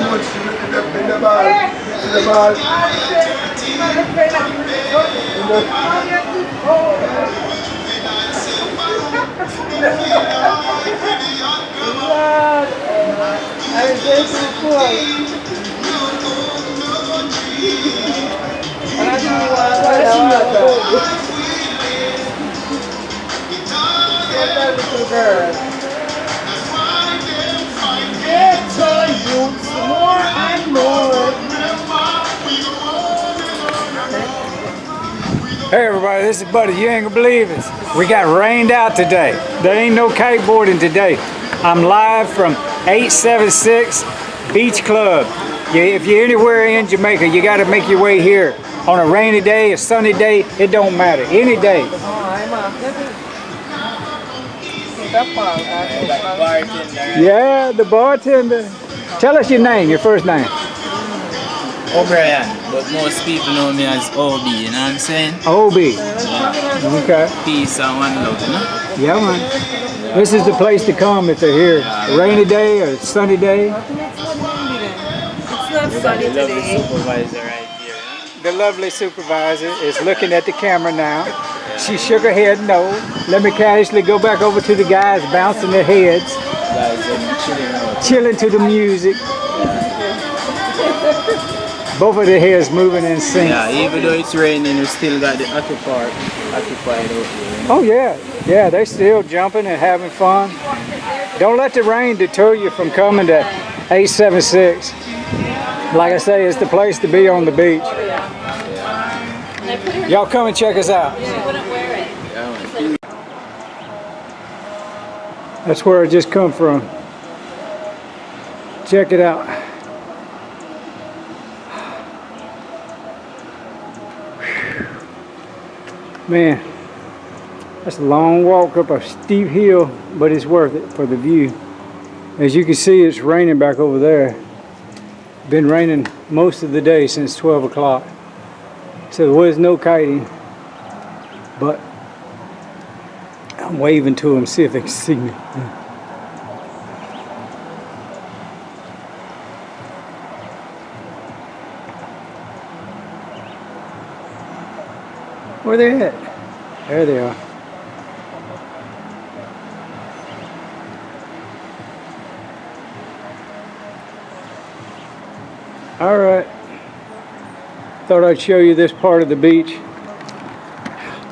much in the, in the ball. In the ball. In the, Lord, I am grateful for you. Hey everybody, this is Buddy. You ain't gonna believe it. We got rained out today. There ain't no kiteboarding today. I'm live from 876 Beach Club. If you're anywhere in Jamaica, you gotta make your way here. On a rainy day, a sunny day, it don't matter. Any day. Yeah, the bartender. Tell us your name, your first name. O'Brien, but most people know me as OB, you know what I'm saying? OB. Okay. Peace and one love, you know? Yeah, man. This is the place to come if they're here. Rainy day or sunny day. It's not sunny The lovely supervisor right here, you The lovely supervisor is looking at the camera now. She shook her head no. Let me casually go back over to the guys bouncing their heads. Guys, chilling chilling to the music. Both of their heads moving in sync. Yeah, even though it's raining, we still got the Aqua Park occupied out here. Oh yeah, yeah, they're still jumping and having fun. Don't let the rain deter you from coming to 876. Like I say, it's the place to be on the beach. Y'all come and check us out. That's where I just come from. Check it out. Man, that's a long walk up a steep hill, but it's worth it for the view. As you can see, it's raining back over there. Been raining most of the day since 12 o'clock. So there was no kiting, but I'm waving to them, see if they can see me. Where they at? There they are. All right. Thought I'd show you this part of the beach.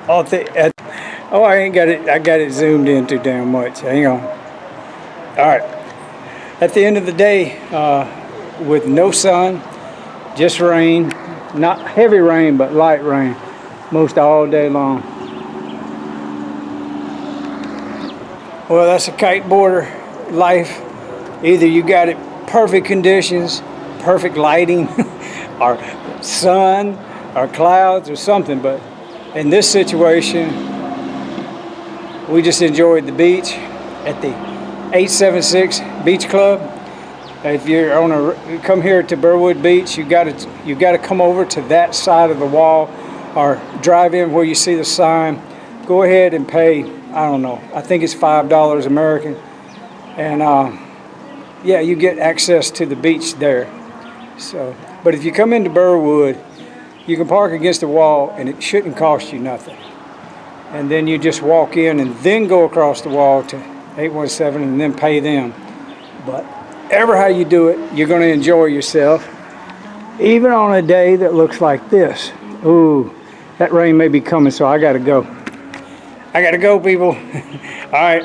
Oh, oh, I ain't got it. I got it zoomed in too damn much. Hang on. All right. At the end of the day, uh, with no sun, just rain, not heavy rain, but light rain, most all day long. Well, that's a kiteboarder life. Either you got it perfect conditions, perfect lighting, or sun, or clouds, or something. But in this situation, we just enjoyed the beach at the 876 Beach Club. If you're on a come here to Burwood Beach, you got to you got to come over to that side of the wall, or drive in where you see the sign. Go ahead and pay. I don't know. I think it's five dollars American, and uh, yeah, you get access to the beach there. So, but if you come into Burwood, you can park against the wall, and it shouldn't cost you nothing. And then you just walk in, and then go across the wall to 817, and then pay them. But ever how you do it, you're going to enjoy yourself, even on a day that looks like this. Ooh, that rain may be coming, so I got to go. I got to go, people. All right.